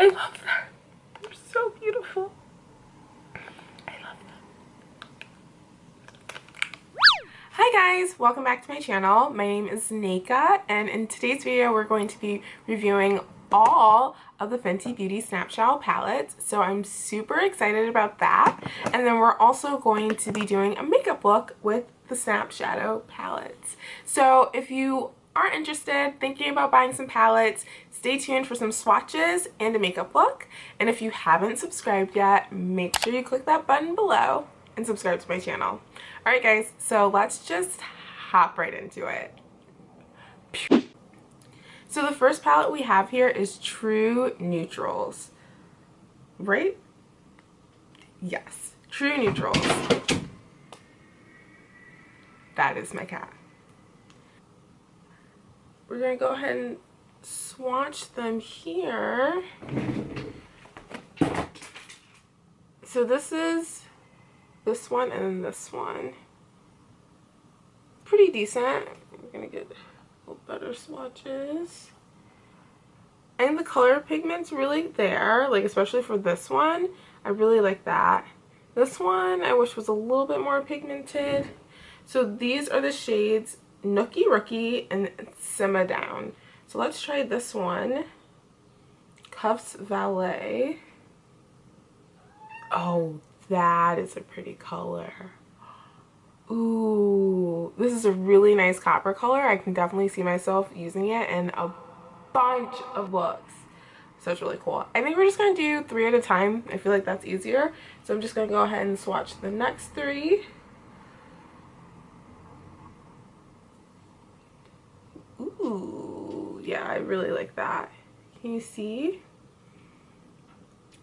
I love them. They're so beautiful. I love them. Hi guys, welcome back to my channel. My name is Nika and in today's video we're going to be reviewing all of the Fenty Beauty Snap Shadow palettes. So I'm super excited about that. And then we're also going to be doing a makeup look with the Snap Shadow palettes. So if you are interested, thinking about buying some palettes, stay tuned for some swatches and a makeup look. And if you haven't subscribed yet, make sure you click that button below and subscribe to my channel. Alright guys, so let's just hop right into it. So the first palette we have here is True Neutrals. Right? Yes. True Neutrals. That is my cat. We're going to go ahead and swatch them here. So this is this one and this one. Pretty decent. We're going to get better swatches. And the color pigment's really there, like especially for this one. I really like that. This one I wish was a little bit more pigmented. So these are the shades Nookie Rookie and Simma Down. So let's try this one. Cuffs Valet. Oh, that is a pretty color. Ooh, this is a really nice copper color. I can definitely see myself using it in a bunch of looks. So it's really cool. I think we're just going to do three at a time. I feel like that's easier. So I'm just going to go ahead and swatch the next three. Ooh, yeah, I really like that. Can you see?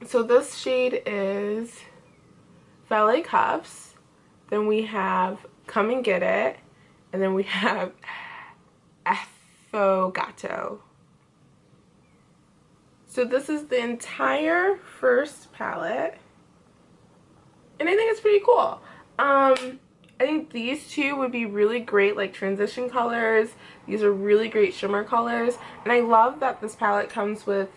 So this shade is Valet Cuffs then we have Come and Get It. And then we have Affogato. So this is the entire first palette. And I think it's pretty cool. Um, I think these two would be really great like transition colors. These are really great shimmer colors. And I love that this palette comes with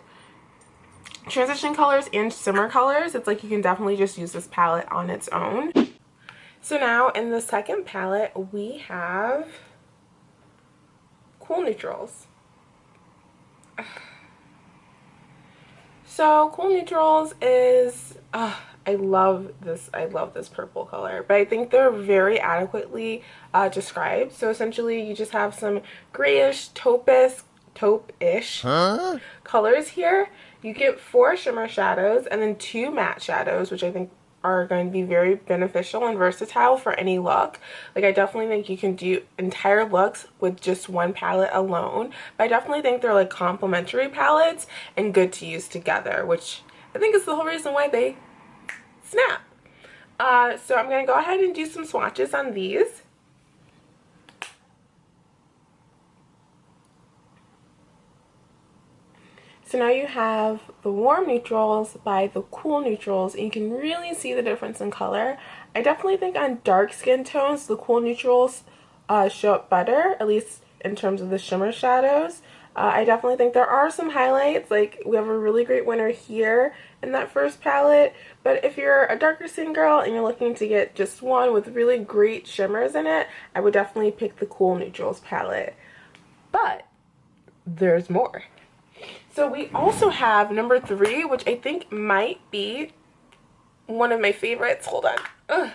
transition colors and shimmer colors. It's like you can definitely just use this palette on its own. So now in the second palette, we have Cool Neutrals. So Cool Neutrals is, uh, I love this, I love this purple color, but I think they're very adequately uh, described. So essentially you just have some grayish, taupes, taupe-ish huh? colors here. You get four shimmer shadows and then two matte shadows, which I think are going to be very beneficial and versatile for any look. Like I definitely think you can do entire looks with just one palette alone. But I definitely think they're like complementary palettes and good to use together, which I think is the whole reason why they snap. Uh, so I'm going to go ahead and do some swatches on these. So now you have the warm neutrals by the cool neutrals and you can really see the difference in color. I definitely think on dark skin tones the cool neutrals uh, show up better, at least in terms of the shimmer shadows. Uh, I definitely think there are some highlights, like we have a really great winner here in that first palette, but if you're a darker skin girl and you're looking to get just one with really great shimmers in it, I would definitely pick the Cool Neutrals palette. But there's more. So we also have number three, which I think might be one of my favorites. Hold on. Ugh,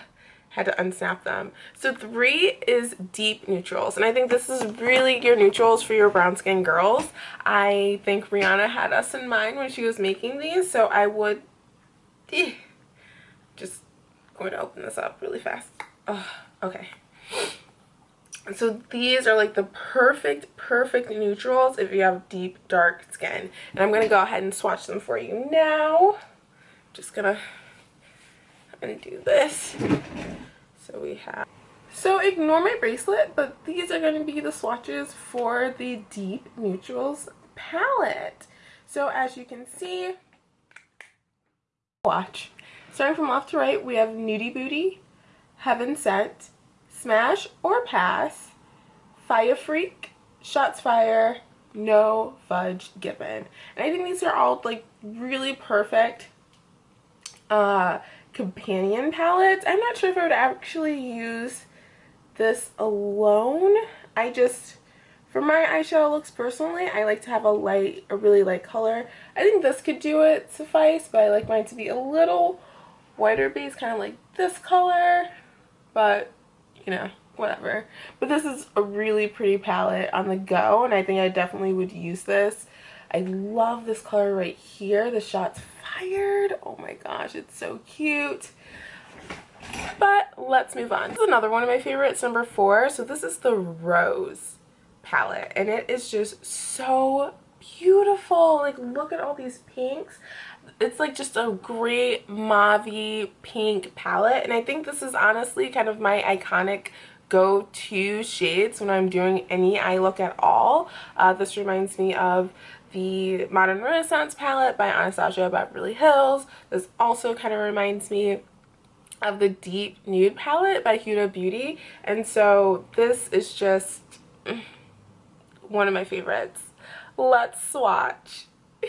had to unsnap them. So three is deep neutrals. And I think this is really your neutrals for your brown skin girls. I think Rihanna had us in mind when she was making these. So I would eh, just going to open this up really fast. Ugh, okay so these are like the perfect perfect neutrals if you have deep dark skin and i'm gonna go ahead and swatch them for you now just gonna undo this so we have so ignore my bracelet but these are going to be the swatches for the deep neutrals palette so as you can see watch starting from left to right we have nudie booty Heaven Scent Smash or Pass, Fire Freak, Shots Fire, no fudge given. And I think these are all like really perfect uh, companion palettes. I'm not sure if I would actually use this alone. I just, for my eyeshadow looks personally, I like to have a light, a really light color. I think this could do it suffice, but I like mine to be a little whiter base, kind of like this color, but you know, whatever. But this is a really pretty palette on the go, and I think I definitely would use this. I love this color right here. The shot's fired. Oh my gosh, it's so cute. But let's move on. This is another one of my favorites, number four. So this is the Rose palette, and it is just so beautiful. Like, look at all these pinks. It's like just a great mauve pink palette, and I think this is honestly kind of my iconic go-to shades when I'm doing any eye look at all. Uh, this reminds me of the Modern Renaissance palette by Anastasia Beverly Hills. This also kind of reminds me of the Deep Nude palette by Huda Beauty. And so this is just one of my favorites. Let's swatch.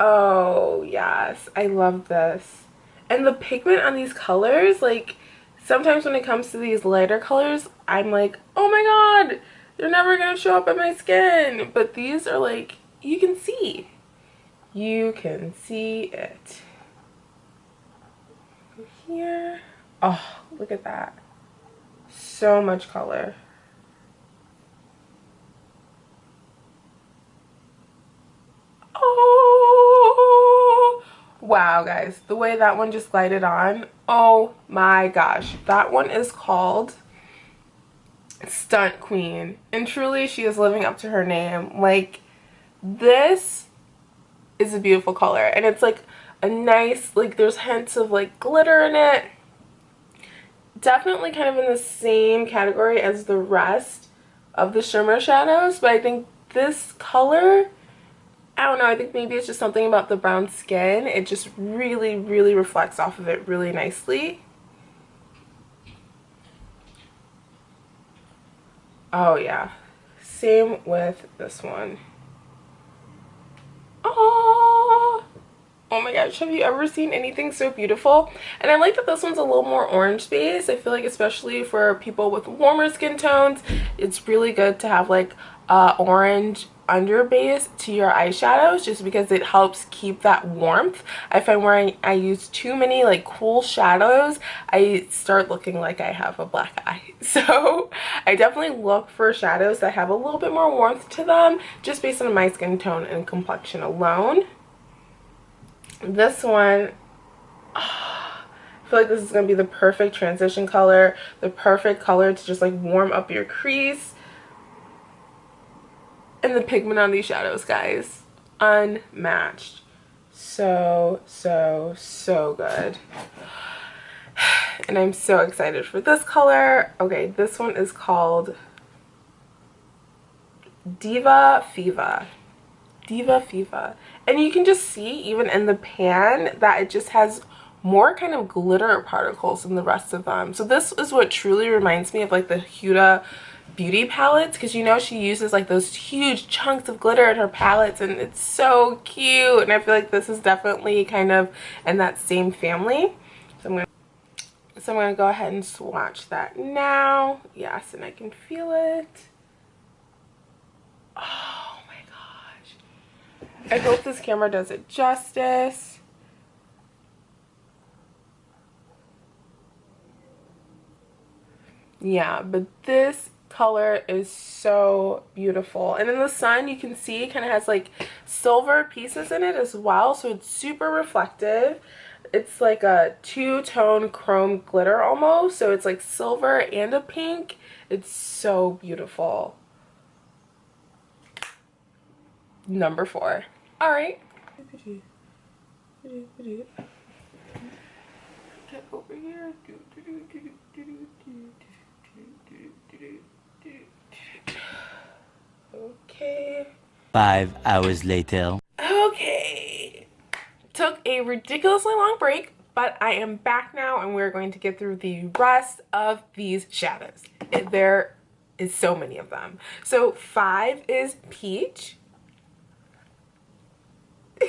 Oh, yes. I love this. And the pigment on these colors, like, sometimes when it comes to these lighter colors, I'm like, oh my god, they're never going to show up on my skin. But these are like, you can see. You can see it. Here. Oh, look at that. So much color. Oh, wow, guys. The way that one just glided on. Oh my gosh. That one is called stunt queen. And truly she is living up to her name. Like this is a beautiful color. And it's like a nice like there's hints of like glitter in it. Definitely kind of in the same category as the rest of the shimmer shadows but I think this color I don't know I think maybe it's just something about the brown skin. It just really really reflects off of it really nicely Oh yeah. Same with this one. Oh, oh my gosh, have you ever seen anything so beautiful? And I like that this one's a little more orange based. I feel like especially for people with warmer skin tones, it's really good to have like uh, orange under base to your eyeshadows just because it helps keep that warmth. If I'm wearing, I, use too many like cool shadows, I start looking like I have a black eye. So I definitely look for shadows that have a little bit more warmth to them just based on my skin tone and complexion alone. This one, oh, I feel like this is going to be the perfect transition color, the perfect color to just like warm up your crease and the pigment on these shadows, guys. Unmatched. So, so, so good. And I'm so excited for this color. Okay, this one is called Diva Fiva. Diva Fiva. And you can just see, even in the pan, that it just has more kind of glitter particles than the rest of them. So this is what truly reminds me of like the Huda beauty palettes because you know she uses like those huge chunks of glitter in her palettes and it's so cute and I feel like this is definitely kind of in that same family. So I'm gonna so I'm gonna go ahead and swatch that now. Yes and I can feel it. Oh my gosh. I hope this camera does it justice. Yeah but this color is so beautiful and in the sun you can see kind of has like silver pieces in it as well so it's super reflective it's like a two-tone chrome glitter almost so it's like silver and a pink it's so beautiful number four all right get over here Okay. Five hours later. Okay. Took a ridiculously long break, but I am back now and we're going to get through the rest of these shadows. They're so many of them. So five is peach.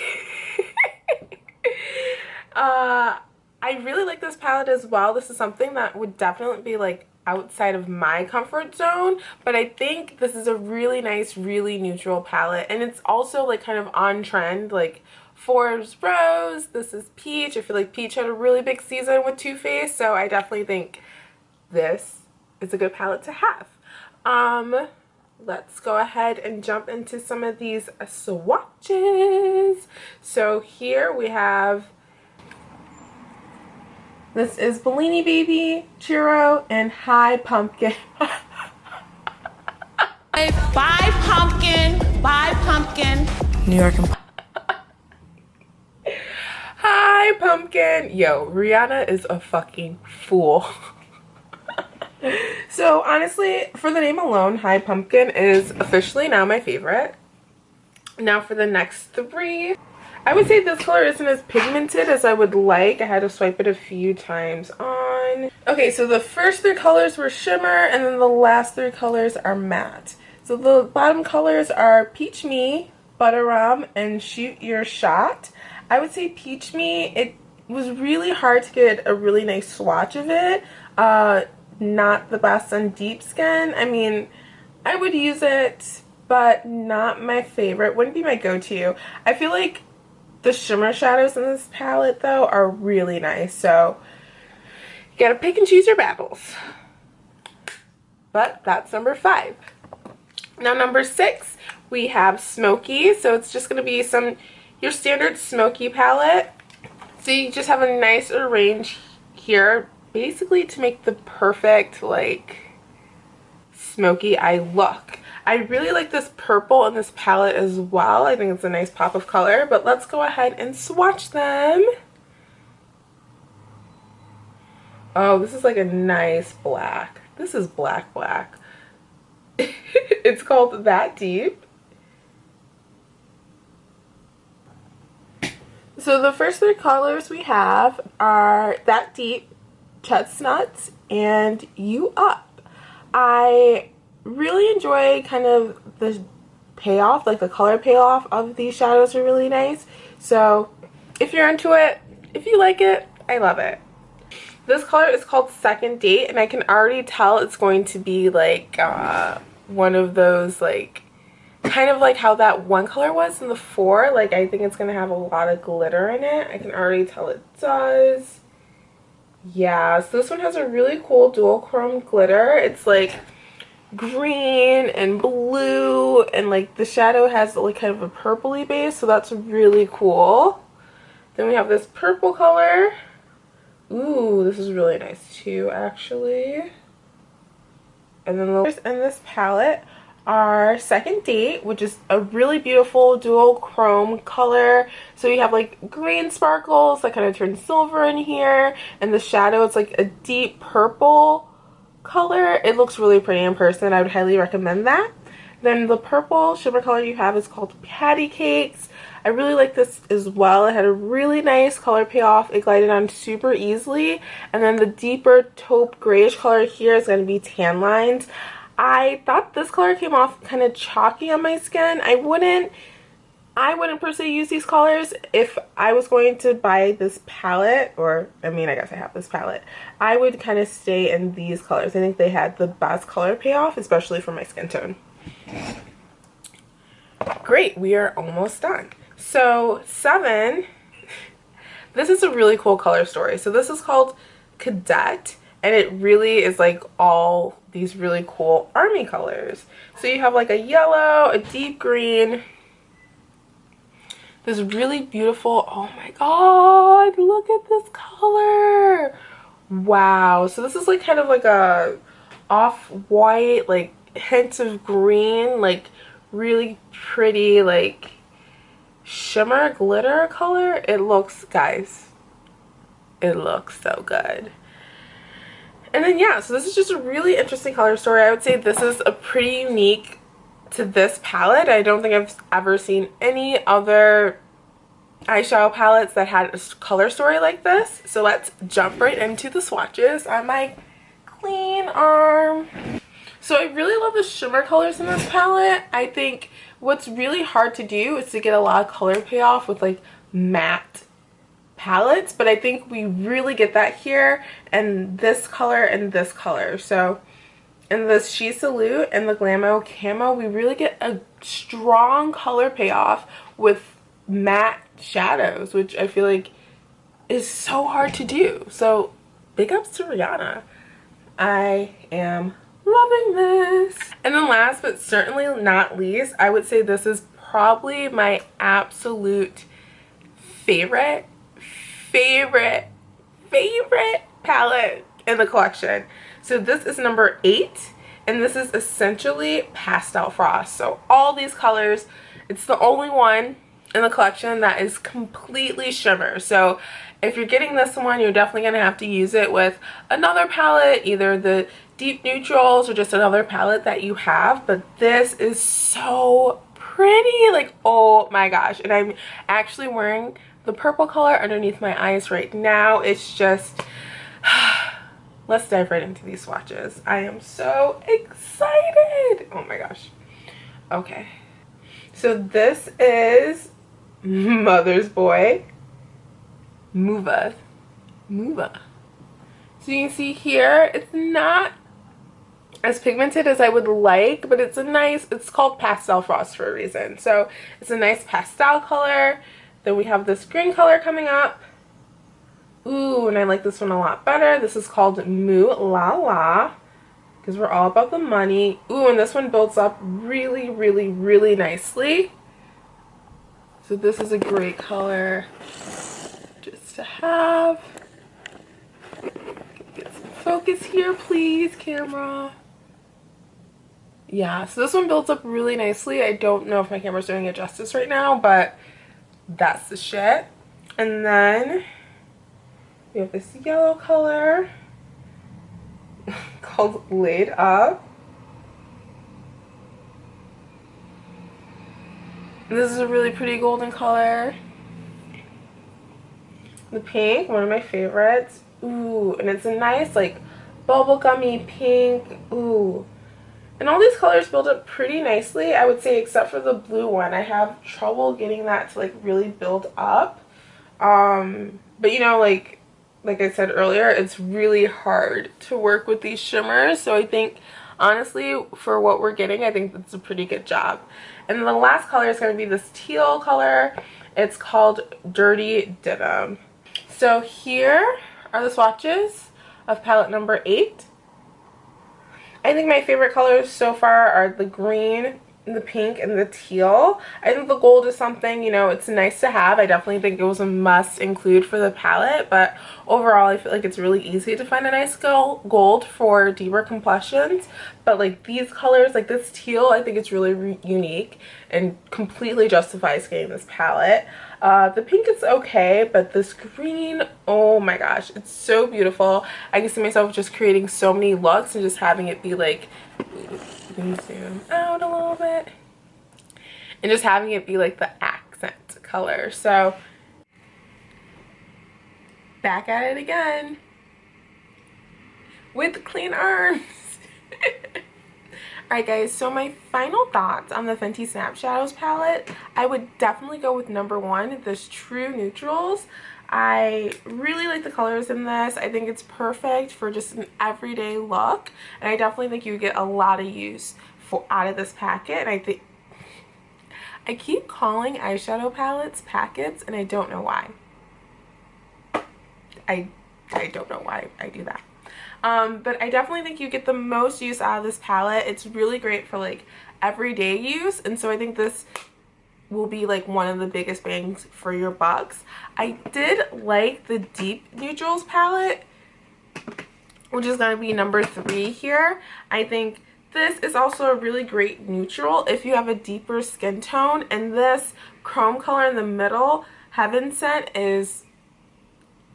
uh, I really like this palette as well. This is something that would definitely be like outside of my comfort zone but I think this is a really nice really neutral palette. And it's also like kind of on trend like Forbes Rose this is Peach. I feel like Peach had a really big season with Too Faced so I definitely think this is a good palette to have. Um let's go ahead and jump into some of these swatches. So here we have this is Bellini Baby, Churro, and Hi Pumpkin. Bye pumpkin, bye pumpkin. New York and Hi Pumpkin. Yo, Rihanna is a fucking fool. so honestly, for the name alone, Hi Pumpkin is officially now my favorite. Now for the next three. I would say this color isn't as pigmented as I would like. I had to swipe it a few times on. Okay, so the first three colors were shimmer and then the last three colors are matte. So the bottom colors are Peach Me, Butter Rum, and Shoot Your Shot. I would say Peach Me, it was really hard to get a really nice swatch of it. Uh, not the best on deep skin. I mean, I would use it, but not my favorite. Wouldn't be my go-to. I feel like the shimmer shadows in this palette though are really nice. So you gotta pick and choose your battles. But that's number five. Now number six, we have Smoky. So it's just gonna be some your standard Smoky palette. So you just have a nice range here basically to make the perfect like smoky eye look. I really like this purple in this palette as well. I think it's a nice pop of color, but let's go ahead and swatch them. Oh, this is like a nice black. This is black black. it's called That Deep. So the first three colors we have are That Deep, Chestnuts, and You Up. I really enjoy kind of the payoff, like the color payoff of these shadows are really nice. So if you're into it, if you like it, I love it. This color is called Second Date and I can already tell it's going to be like uh, one of those like kind of like how that one color was in the four like I think it's gonna have a lot of glitter in it I can already tell it does yeah so this one has a really cool dual chrome glitter it's like green and blue and like the shadow has like kind of a purpley base so that's really cool. Then we have this purple color. Ooh this is really nice too actually. And then the in this palette are second date which is a really beautiful dual chrome color. So you have like green sparkles that kind of turn silver in here and the shadow it's like a deep purple color. It looks really pretty in person. I would highly recommend that. Then the purple shimmer color you have is called Patty Cakes. I really like this as well. It had a really nice color payoff. It glided on super easily. And then the deeper taupe grayish color here is going to be tan lines. I thought this color came off kind of chalky on my skin. I wouldn't I wouldn't per se use these colors if I was going to buy this palette or I mean I guess I have this palette I would kind of stay in these colors I think they had the best color payoff especially for my skin tone. Great we are almost done. So seven this is a really cool color story. So this is called cadet and it really is like all these really cool army colors. So you have like a yellow a deep green this really beautiful oh my god look at this color. Wow. So this is like kind of like a off-white like hints of green like really pretty like shimmer glitter color. It looks guys it looks so good. And then yeah so this is just a really interesting color story. I would say this is a pretty unique to this palette. I don't think I've ever seen any other eyeshadow palettes that had a color story like this. So let's jump right into the swatches on my clean arm. So I really love the shimmer colors in this palette. I think what's really hard to do is to get a lot of color payoff with like matte palettes. But I think we really get that here and this color and this color. So in the She Salute and the Glamo Camo, we really get a strong color payoff with matte shadows, which I feel like is so hard to do. So big ups to Rihanna. I am loving this. And then last but certainly not least, I would say this is probably my absolute favorite, favorite, favorite palette in the collection. So this is number eight and this is essentially pastel frost. So all these colors, it's the only one in the collection that is completely shimmer. So if you're getting this one, you're definitely going to have to use it with another palette, either the deep neutrals or just another palette that you have. But this is so pretty. Like, oh my gosh. And I'm actually wearing the purple color underneath my eyes right now. It's just... Let's dive right into these swatches. I am so excited. Oh my gosh. Okay. So this is Mother's Boy Muva. Muva. So you can see here, it's not as pigmented as I would like, but it's a nice, it's called Pastel Frost for a reason. So it's a nice pastel color. Then we have this green color coming up. Ooh, and I like this one a lot better. This is called Moo La La because we're all about the money. Ooh, and this one builds up really, really, really nicely. So this is a great color just to have. Get some focus here, please, camera. Yeah, so this one builds up really nicely. I don't know if my camera's doing it justice right now, but that's the shit. And then we have this yellow color called Laid Up. This is a really pretty golden color. The pink, one of my favorites. Ooh, and it's a nice like bubblegummy pink. Ooh. And all these colors build up pretty nicely, I would say, except for the blue one. I have trouble getting that to like really build up. Um, but you know, like like I said earlier, it's really hard to work with these shimmers. So I think, honestly, for what we're getting, I think that's a pretty good job. And the last color is going to be this teal color. It's called Dirty Denim. So here are the swatches of palette number 8. I think my favorite colors so far are the green, the pink and the teal. I think the gold is something, you know, it's nice to have. I definitely think it was a must include for the palette, but overall I feel like it's really easy to find a nice gold for deeper complexions. But like these colors, like this teal, I think it's really unique and completely justifies getting this palette. Uh, the pink is okay, but this green, oh my gosh, it's so beautiful. I can see myself just creating so many looks and just having it be like zoom out a little bit. And just having it be like the accent color. So back at it again. With clean arms. Alright guys, so my final thoughts on the Fenty Snap Shadows palette, I would definitely go with number one, this True Neutrals. I really like the colors in this. I think it's perfect for just an everyday look. And I definitely think you get a lot of use for out of this packet. And I think I keep calling eyeshadow palettes packets and I don't know why. I, I don't know why I do that. Um, but I definitely think you get the most use out of this palette. It's really great for like everyday use. And so I think this will be like one of the biggest bangs for your bucks. I did like the deep neutrals palette, which is going to be number three here. I think this is also a really great neutral if you have a deeper skin tone. And this chrome color in the middle, Heaven Scent, is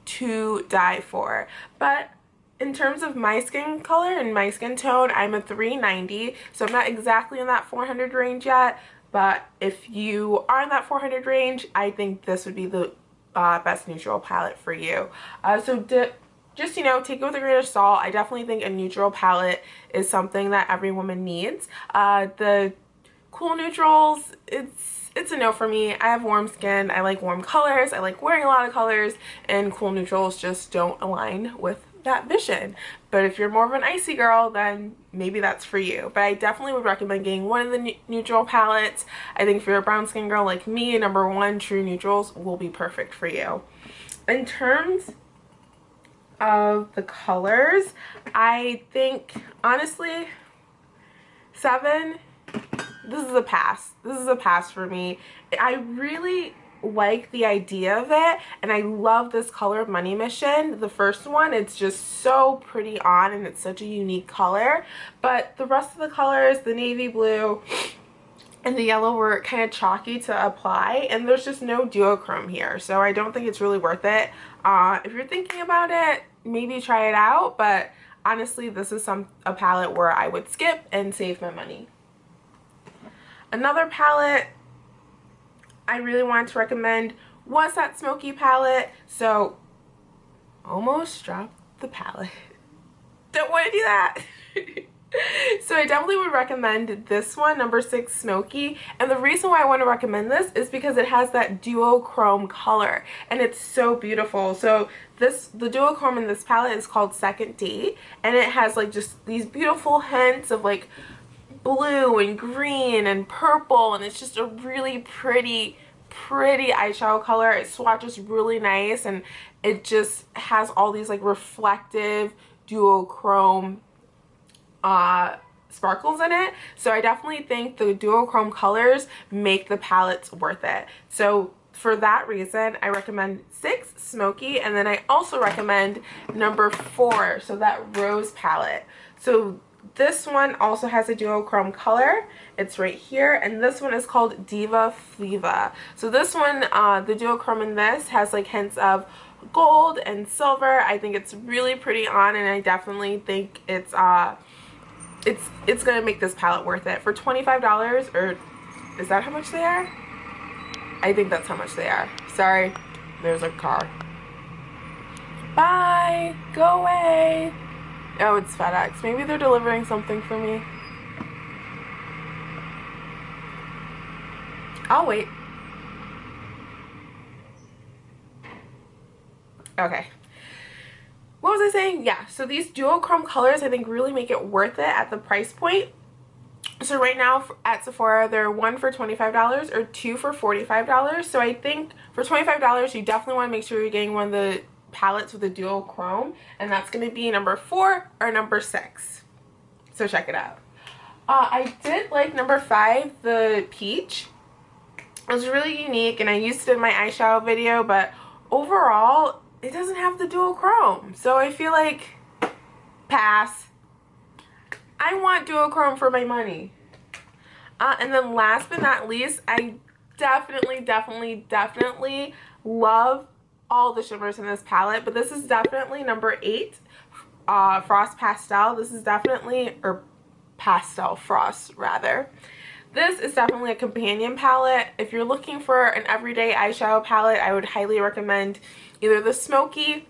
to die for. But in terms of my skin color and my skin tone, I'm a 390. So I'm not exactly in that 400 range yet. But if you are in that 400 range, I think this would be the uh, best neutral palette for you. Uh, so just, you know, take it with a grain of salt. I definitely think a neutral palette is something that every woman needs. Uh, the cool neutrals, it's it's a no for me. I have warm skin. I like warm colors. I like wearing a lot of colors and cool neutrals just don't align with that vision. But if you're more of an icy girl, then maybe that's for you. But I definitely would recommend getting one of the neutral palettes. I think if you're a brown skin girl like me, number one, True Neutrals will be perfect for you. In terms of the colors, I think, honestly, seven, this is a pass. This is a pass for me. I really like the idea of it and I love this color of Money Mission. The first one, it's just so pretty on and it's such a unique color. But the rest of the colors, the navy blue and the yellow were kind of chalky to apply and there's just no duochrome here. So I don't think it's really worth it. Uh, if you're thinking about it, maybe try it out. But honestly, this is some a palette where I would skip and save my money. Another palette I really wanted to recommend was that smoky palette. So almost dropped the palette. Don't want to do that. so I definitely would recommend this one, number six Smoky. And the reason why I want to recommend this is because it has that duochrome color and it's so beautiful. So this the duochrome in this palette is called Second Date and it has like just these beautiful hints of like blue and green and purple and it's just a really pretty pretty eyeshadow color. It swatches really nice and it just has all these like reflective duochrome uh sparkles in it. So i definitely think the duochrome colors make the palettes worth it. So for that reason i recommend six smoky and then i also recommend number four so that rose palette. So this one also has a duochrome color. It's right here. And this one is called Diva Fliva. So this one, uh, the duochrome in this has like hints of gold and silver. I think it's really pretty on and I definitely think it's uh it's it's gonna make this palette worth it. For $25 or is that how much they are? I think that's how much they are. Sorry, there's a car. Bye! Go away! Oh, it's FedEx. Maybe they're delivering something for me. I'll wait. Okay. What was I saying? Yeah, so these duochrome colors I think really make it worth it at the price point. So right now at Sephora, they're one for $25 or two for $45. So I think for $25, you definitely want to make sure you're getting one of the palettes with a duochrome and that's going to be number four or number six. So check it out. Uh, I did like number five the peach. It was really unique and I used it in my eyeshadow video but overall it doesn't have the duochrome so I feel like pass. I want duochrome for my money. Uh, and then last but not least I definitely definitely definitely love all the shimmers in this palette, but this is definitely number eight, uh, Frost Pastel. This is definitely, or Pastel Frost rather. This is definitely a companion palette. If you're looking for an everyday eyeshadow palette, I would highly recommend either the Smoky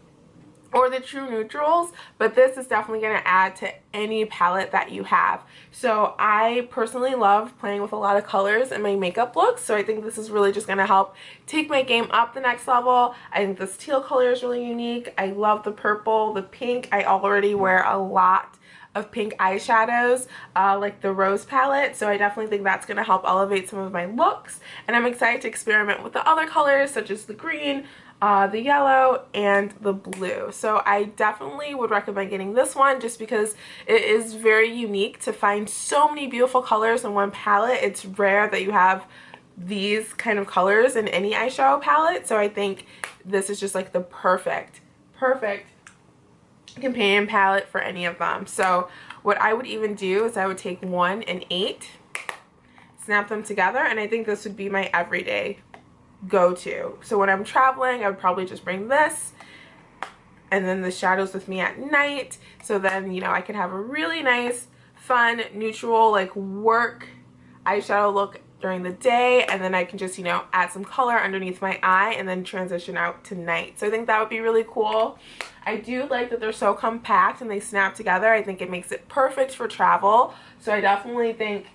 or the true neutrals but this is definitely going to add to any palette that you have. So I personally love playing with a lot of colors in my makeup looks so I think this is really just going to help take my game up the next level. I think this teal color is really unique. I love the purple the pink. I already wear a lot of pink eyeshadows uh, like the rose palette so I definitely think that's going to help elevate some of my looks and I'm excited to experiment with the other colors such as the green uh, the yellow and the blue. So I definitely would recommend getting this one just because it is very unique to find so many beautiful colors in one palette. It's rare that you have these kind of colors in any eyeshadow palette. So I think this is just like the perfect, perfect companion palette for any of them. So what I would even do is I would take one and eight, snap them together, and I think this would be my everyday go-to. So when I'm traveling, I would probably just bring this and then the shadows with me at night. So then, you know, I can have a really nice, fun, neutral, like work eyeshadow look during the day and then I can just, you know, add some color underneath my eye and then transition out to night. So I think that would be really cool. I do like that they're so compact and they snap together. I think it makes it perfect for travel. So I definitely think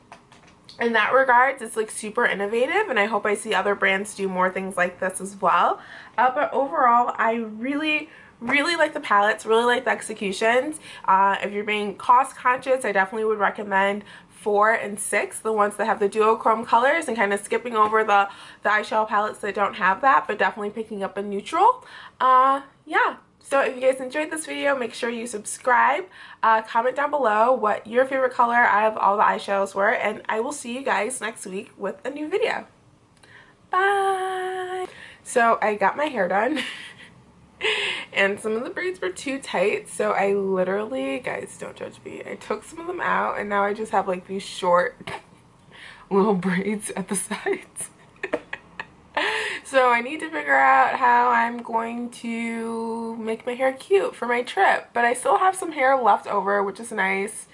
in that regards it's like super innovative and I hope I see other brands do more things like this as well. Uh, but overall I really really like the palettes really like the executions uh, if you're being cost conscious I definitely would recommend four and six the ones that have the duochrome colors and kind of skipping over the the eyeshadow palettes that don't have that but definitely picking up a neutral uh yeah so if you guys enjoyed this video, make sure you subscribe. Uh, comment down below what your favorite color out of all the eyeshadows were. And I will see you guys next week with a new video. Bye! So I got my hair done. and some of the braids were too tight. So I literally, guys don't judge me, I took some of them out. And now I just have like these short little braids at the sides. So I need to figure out how I'm going to make my hair cute for my trip. But I still have some hair left over, which is nice.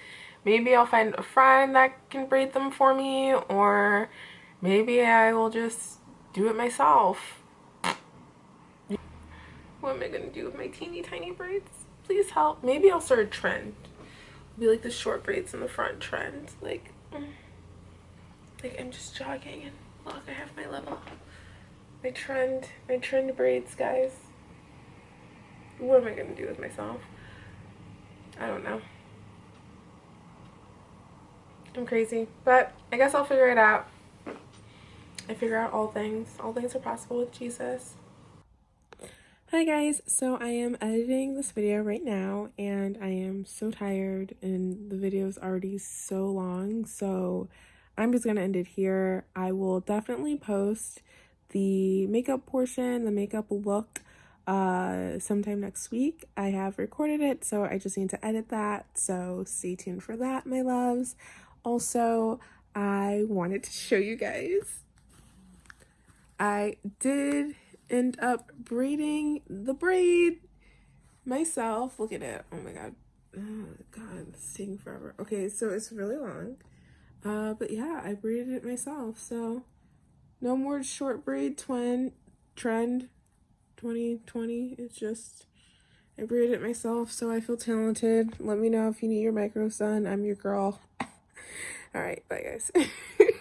Maybe I'll find a friend that can braid them for me. Or maybe I will just do it myself. What am I going to do with my teeny tiny braids? Please help. Maybe I'll start a trend. It'll be like the short braids in the front trend. Like, like I'm just jogging and look, I have my little my trend, my trend braids, guys. What am I going to do with myself? I don't know. I'm crazy, but I guess I'll figure it out. I figure out all things. All things are possible with Jesus. Hi guys, so I am editing this video right now and I am so tired and the video is already so long so I'm just to end it here. I will definitely post the makeup portion, the makeup look uh sometime next week. I have recorded it, so I just need to edit that. So stay tuned for that, my loves. Also, I wanted to show you guys. I did end up braiding the braid myself. Look at it. Oh my god. Oh god, it's taking forever. Okay, so it's really long. Uh, but yeah, I braided it myself, so no more short braid twin trend 2020. It's just, I braided it myself, so I feel talented. Let me know if you need your micro sun. I'm your girl. All right, bye guys.